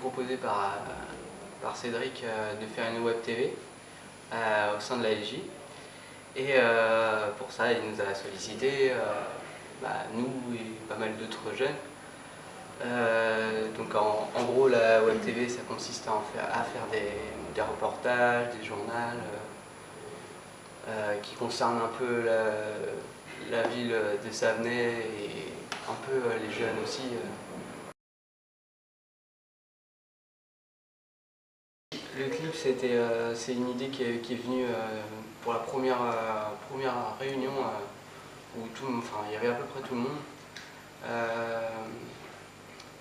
proposé par, par Cédric de faire une web TV au sein de la LJ. Et pour ça, il nous a sollicité, bah, nous et pas mal d'autres jeunes. donc en, gros, la web TV, ça consiste à, faire, à faire des, reportages, des journaux, qui concernent un peu la, la ville de Savenay et un peu les jeunes aussi. Le clip, euh, c'est une idée qui est, venue euh, pour la première, euh, première réunion où tout, enfin, il y avait à peu près tout le monde.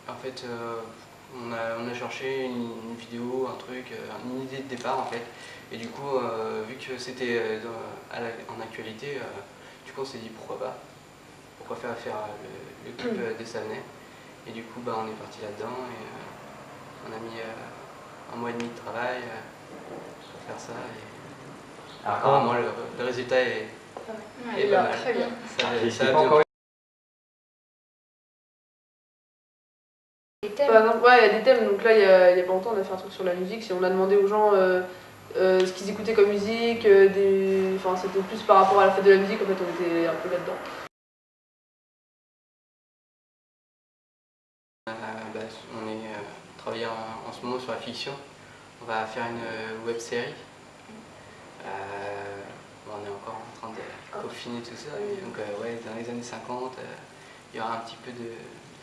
en fait, on a, cherché une, vidéo, un truc, une idée de départ en fait. Et du coup, vu que c'était en actualité, du coup on s'est dit pourquoi pas. Pourquoi faire faire le, clip des Savenay. Et du coup, bah, on est parti là-dedans et on a mis un mois et demi de travail euh, pour faire ça. Et apparemment, le, le, résultat est, ouais, est pas mal. Très bien. Ça, ça. Par exemple, ouais, il y a des thèmes, donc là, il y, a, il y a pas longtemps, on a fait un truc sur la musique, si on a demandé aux gens euh, euh, ce qu'ils écoutaient comme musique, euh, des... enfin, c'était plus par rapport à la fête de la musique, en fait, on était un peu là-dedans. Bah, on est travaille en, ce moment sur la fiction. On va faire une euh, web série. Euh, on est encore en train de ah. peaufiner tout ça. Donc euh, ouais, dans les années 50, il y aura un petit peu de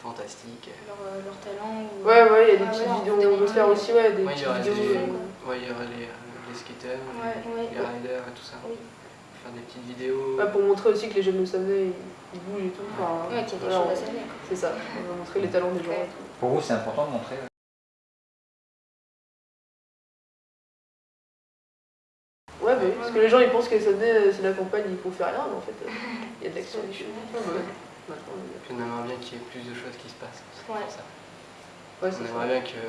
fantastique. Leur, leur talent Ouais, ouais, il y a des petites vidéos. On veut faire aussi ouais, des ouais, petites vidéos. ouais, il y aura les, les skaters, les, les riders et tout ça faire des petites vidéos. pour montrer aussi que les jeunes de Savenay, ils, bougent et tout. Enfin, ouais, qu'il y a des choses à C'est ça, on va montrer les talents des gens. Pour vous, c'est important de montrer parce que les gens ils pensent que ça c'est la campagne, ils font faire rien, mais en fait, il y a de l'action. Puis on aimerait bien qu'il y ait plus de choses qui se passent. Ouais. Ça. on aimerait bien que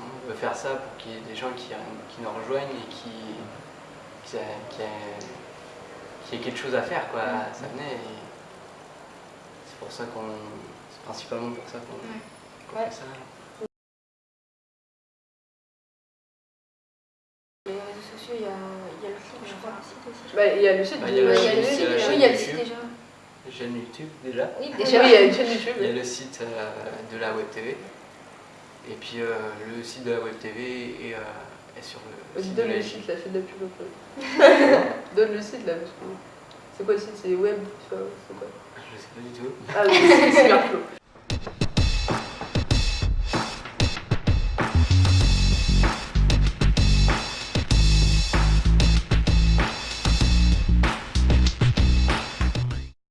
on veut faire ça pour qu'il y ait des gens qui, qui nous rejoignent et qui, qui, qui, ait quelque chose à faire quoi. Ça venait c'est pour ça qu'on. C'est principalement pour ça qu'on fait ça. il y a, il y a je crois. Bah, il y a le site, bah, il y a le site, oui, il y a le site déjà. La chaîne YouTube déjà. Oui, déjà. Oui, il y a une chaîne YouTube. Il y a le site euh, de la Web TV. Et puis euh, le site de la Web TV est, euh, est sur le site Donne le site là, fais de la pub. Donne le site là, parce que... C'est quoi le site? C'est web C'est quoi? Je sais pas du tout. Ah, c'est Superflow.